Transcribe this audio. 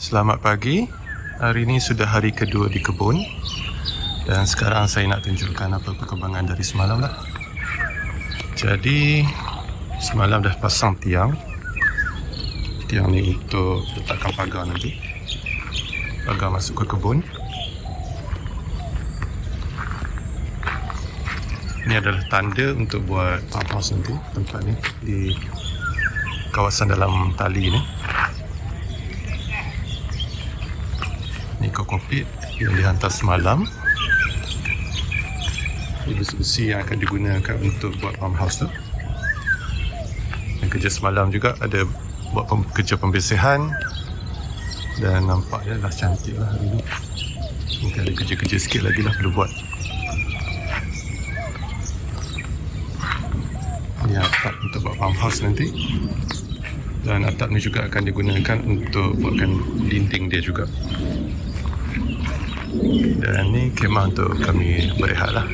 Selamat pagi. Hari ini sudah hari kedua di kebun. Dan sekarang saya nak tunjukkan apa perkembangan dari semalam lah. Jadi semalam dah pasang tiang. Tiang ni untuk letakkan pagar nanti. Pagar masuk ke kebun. Ini adalah tanda untuk buat farmhouse nanti tempat ni di kawasan dalam tali ni. Ni kokopit yang dihantar semalam. Besi-besi yang akan digunakan untuk buat farmhouse tu. Dan kerja semalam juga ada buat pem- kerja pembersihan dan nampaknya dah cantik lah hari ni. Mungkin ada kerja-kerja sikit lagi lah perlu buat. Ini atap untuk buat farmhouse nanti. Dan atap ni juga akan digunakan untuk buatkan dinding dia juga. Dan ni kemah untuk kami berehat lah.